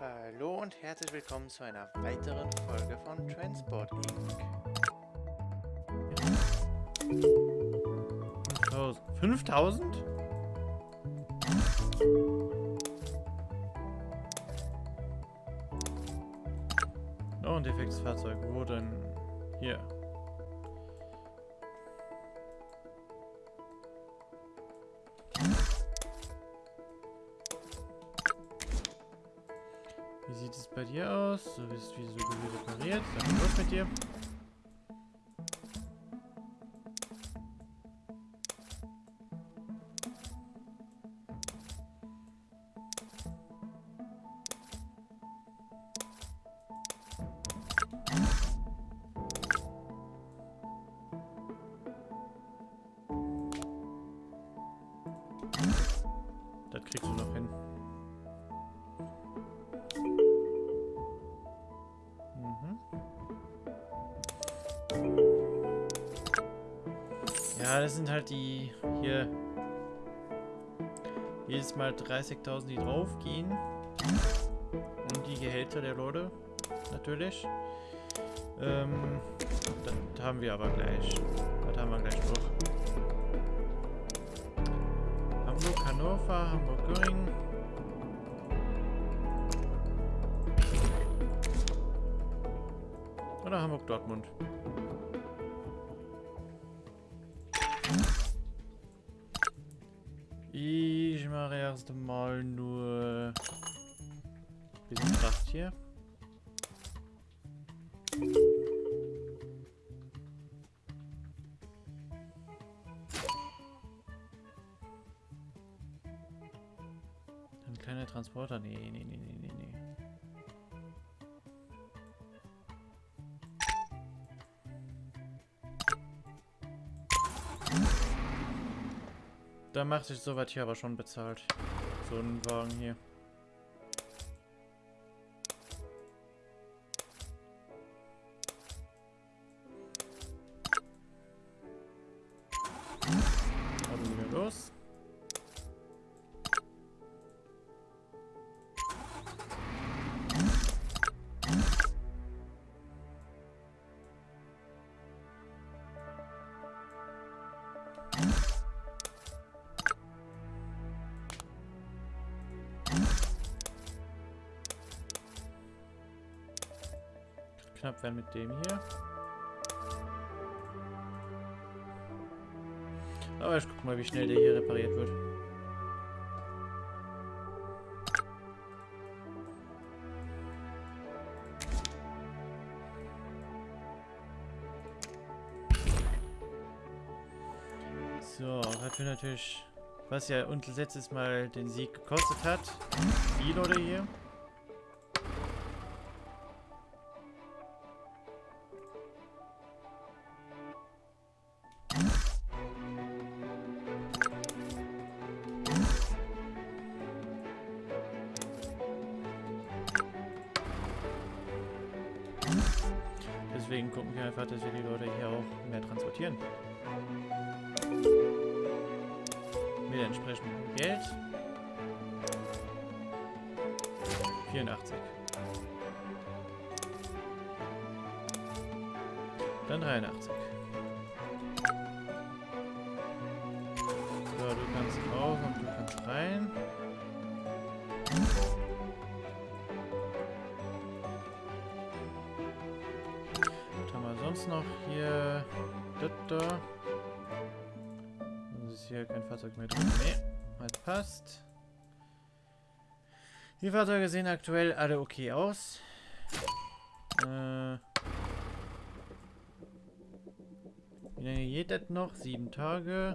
Hallo und herzlich willkommen zu einer weiteren Folge von Transport Inc. 5000? Noch ein defektes Fahrzeug. Wo denn? Hier. Sieht es bei dir aus? Du bist wie so gut repariert. Dann los mit dir. Ja, das sind halt die hier jedes Mal 30.000, die draufgehen. Und die Gehälter der Leute, natürlich. Ähm, das haben wir aber gleich. Das haben wir gleich durch. Hamburg, Hannover, Hamburg-Göring. Oder Hamburg-Dortmund. Ich mache erst mal nur bisschen Kraft hier. Da macht sich soweit hier aber schon bezahlt. So ein Wagen hier. Also los. Knapp werden mit dem hier. Aber ich guck mal, wie schnell der hier repariert wird. So, was wir natürlich, was ja uns letztes Mal den Sieg gekostet hat. Viel oder hier. Mit entsprechendem Geld. 84. Dann 83. So, du kannst raus und du kannst rein. Was haben wir sonst noch hier? Das da. Hier kein Fahrzeug mehr drin. Nee, das passt. Die Fahrzeuge sehen aktuell alle okay aus. Äh, wie lange geht das noch? Sieben Tage.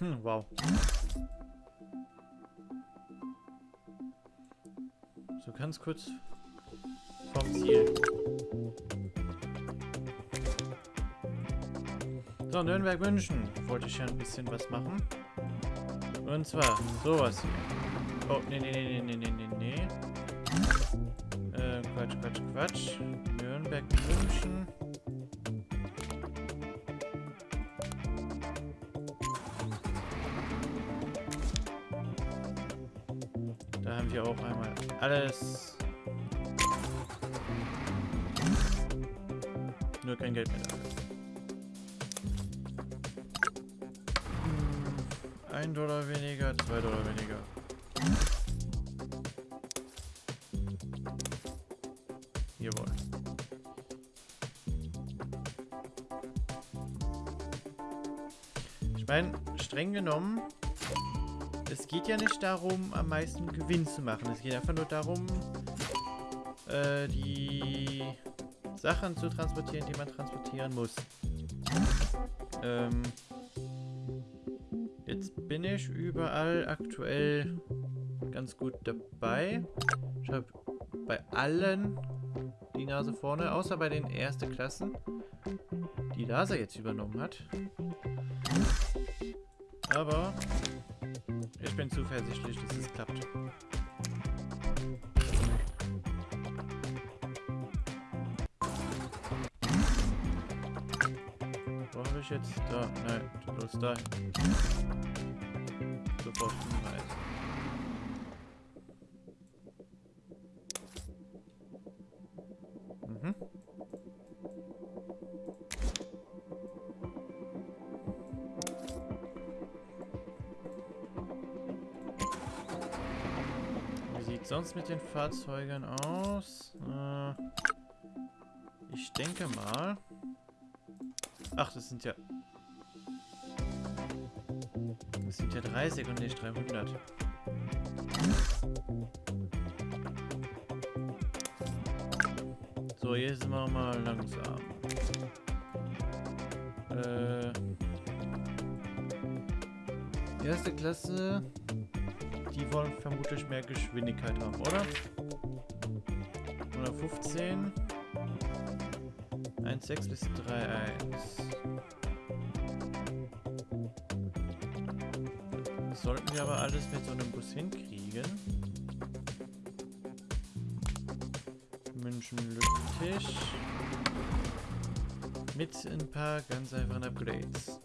Hm, wow. Ganz kurz vom Ziel. So, Nürnberg München wollte ich ja ein bisschen was machen. Und zwar sowas hier. Oh, nee, nee, nee, nee, nee, nee, nee. Äh, Quatsch, Quatsch, Quatsch. Nürnberg. München. Alles. Nur kein Geld mehr Ein Dollar weniger, zwei Dollar weniger. Jawohl. Ich meine, streng genommen, es geht ja nicht darum, am meisten Gewinn zu machen. Es geht einfach nur darum, äh, die Sachen zu transportieren, die man transportieren muss. Ähm, jetzt bin ich überall aktuell ganz gut dabei. Ich habe bei allen die Nase vorne, außer bei den ersten Klassen, die Lasa jetzt übernommen hat. Aber ich bin zuversichtlich, dass es klappt. Wo habe ich jetzt? Da, nein, du bloß da. Sofort Hinweis. Mit den Fahrzeugen aus? Äh, ich denke mal. Ach, das sind ja. Das sind ja 30 und nicht 300. So, jetzt sind wir mal langsam. Äh. Erste Klasse. Die wollen vermutlich mehr Geschwindigkeit haben, oder? 115. 1,6 bis 3,1. Das sollten wir aber alles mit so einem Bus hinkriegen. München Lüttich. Mit ein paar ganz einfachen Upgrades.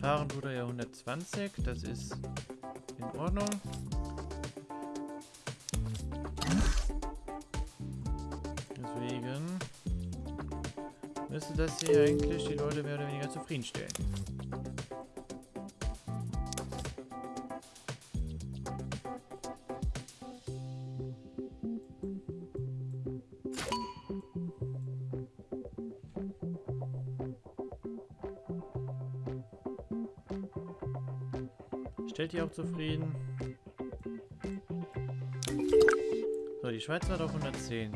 Fahren tut er ja 120, das ist in Ordnung. Deswegen müsste das hier eigentlich die Leute mehr oder weniger zufriedenstellen. Stellt die auch zufrieden? So, die Schweiz hat auf 110.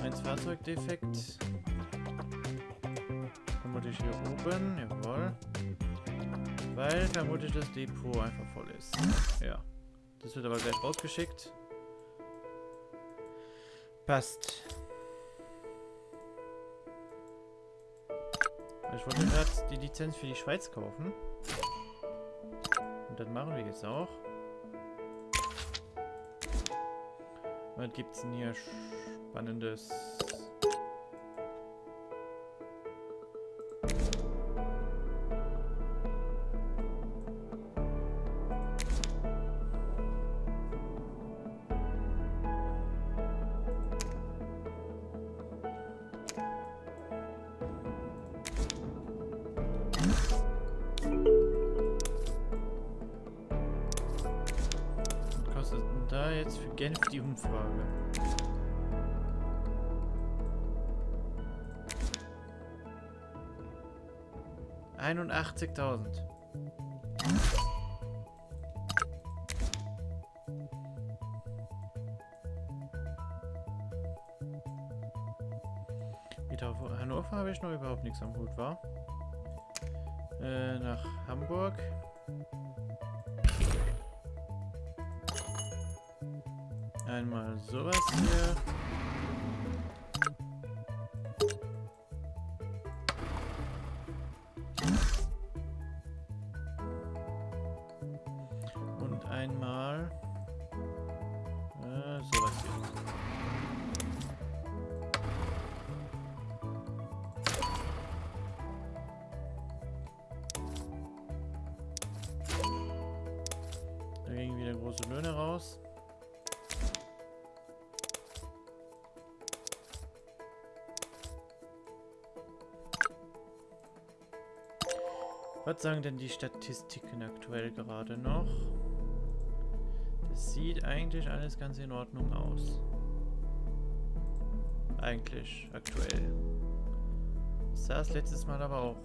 Eins Fahrzeugdefekt. Vermutlich hier oben, jawohl. Weil vermutlich das Depot einfach voll ist. Ja. Das wird aber gleich rausgeschickt. Passt. Ich wollte gerade die Lizenz für die Schweiz kaufen. Und das machen wir jetzt auch. Was gibt's denn hier Spannendes? Genf die Umfrage? Einundachtzigtausend. Mit Hannover habe ich noch überhaupt nichts am Hut, war? Äh, nach Hamburg. Einmal sowas hier. einmal äh, sowas hier. Da gingen wieder große Löhne raus. Was sagen denn die Statistiken aktuell gerade noch? Das sieht eigentlich alles ganz in Ordnung aus. Eigentlich, aktuell. Das es letztes Mal aber auch.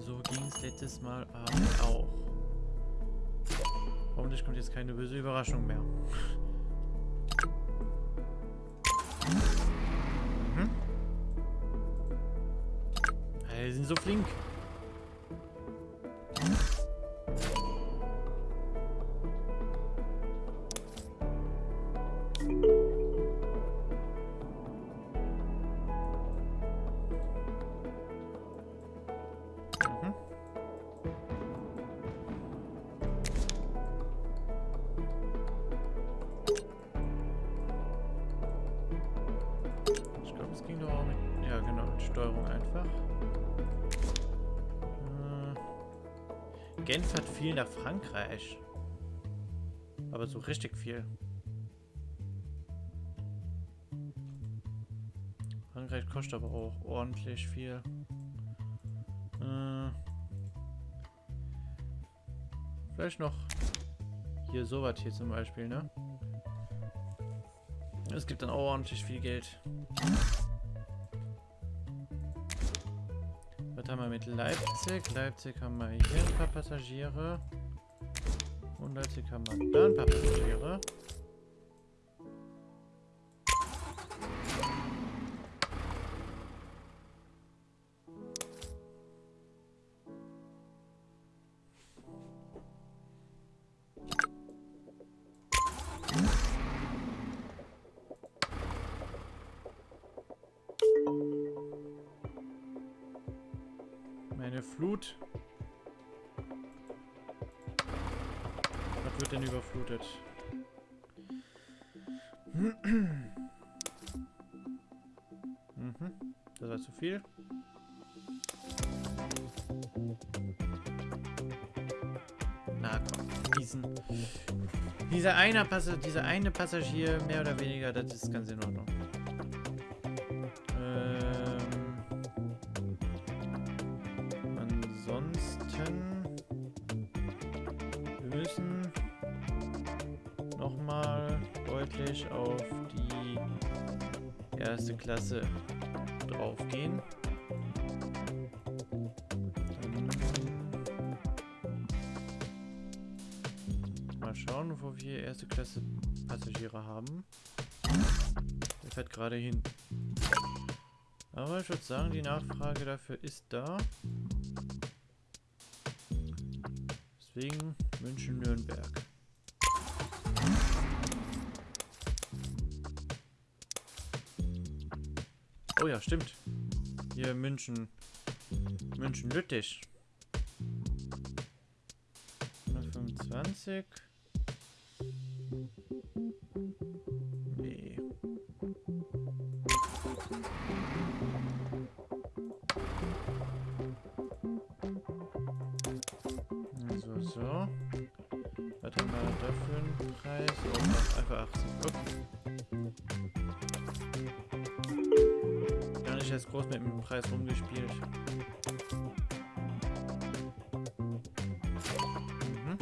So ging es letztes Mal aber auch. Hoffentlich kommt jetzt keine böse Überraschung mehr. Die sind so flink. Genf viel nach Frankreich. Aber so richtig viel. Frankreich kostet aber auch ordentlich viel. Äh, vielleicht noch hier sowas hier zum Beispiel, ne? Es gibt dann auch ordentlich viel Geld. Was haben wir mit Leipzig? Leipzig haben wir hier ein paar Passagiere. Und Leipzig haben wir da ein paar Passagiere. Flut. Was wird denn überflutet? Mhm. Das war zu viel. Na komm, diesen, dieser eine Passa dieser eine Passagier mehr oder weniger, das ist ganz in Ordnung. Erste Klasse draufgehen. Dann mal schauen, wo wir erste Klasse Passagiere haben. Der fährt gerade hin. Aber ich würde sagen, die Nachfrage dafür ist da. Deswegen München-Nürnberg. Oh ja, stimmt. Hier München. München-Lüttich. 125. Nee. So, so. Was haben wir da einen Preis? Oh, einfach 80. Okay. Erst groß mit dem Preis rumgespielt. Mhm.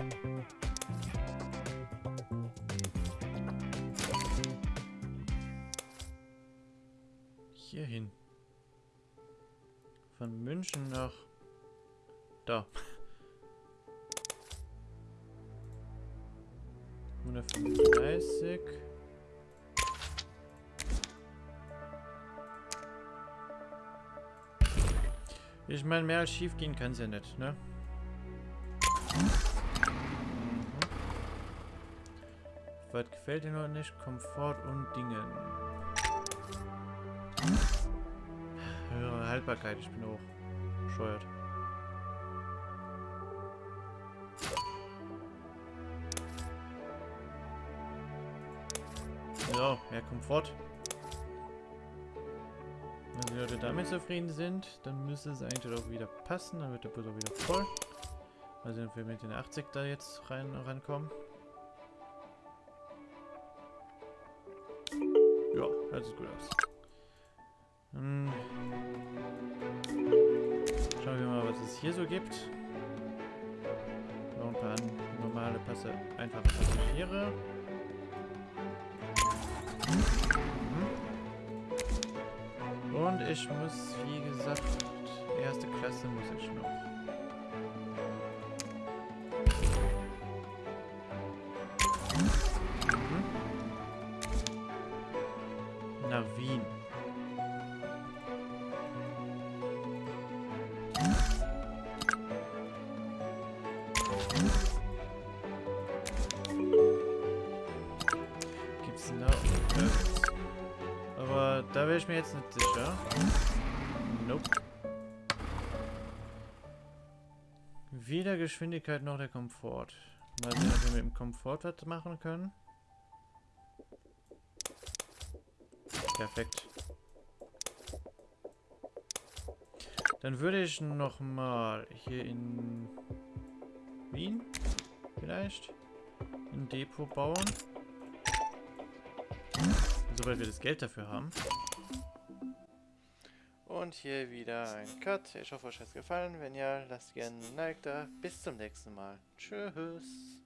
Hin. Von München nach da. 135. Ich meine, mehr als schief gehen kann es ja nicht, ne? Mhm. Was gefällt dir noch nicht? Komfort und Dingen. Höhere Haltbarkeit, ich bin auch bescheuert. So, mehr Komfort. Wenn die Leute damit zufrieden sind, dann müsste es eigentlich auch wieder passen. Dann wird der Bus auch wieder voll. Mal sehen, ob wir mit den 80 da jetzt rein rankommen. Ja, hört sich gut aus. Hm. Schauen wir mal, was es hier so gibt. Noch ein paar normale Passe, einfache Passagiere. Mhm. Und ich muss, wie gesagt, erste Klasse muss ich noch. Mhm. Wäre ich mir jetzt nicht sicher. Nope. Weder Geschwindigkeit noch der Komfort. Mal sehen, ob wir mit dem Komfort was machen können. Perfekt. Dann würde ich noch mal hier in Wien vielleicht ein Depot bauen. Sobald wir das Geld dafür haben. Und hier wieder ein Cut. Ich hoffe, euch hat es gefallen. Wenn ja, lasst gerne ein Like da. Bis zum nächsten Mal. Tschüss.